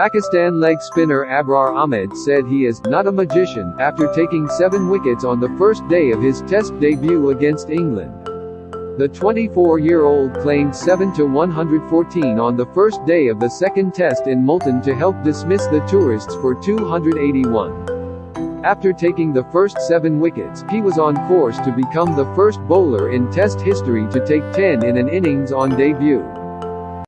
Pakistan leg spinner Abrar Ahmed said he is not a magician after taking seven wickets on the first day of his test debut against England. The 24-year-old claimed seven to 114 on the first day of the second test in Multan to help dismiss the tourists for 281. After taking the first seven wickets, he was on course to become the first bowler in Test history to take 10 in an innings on debut.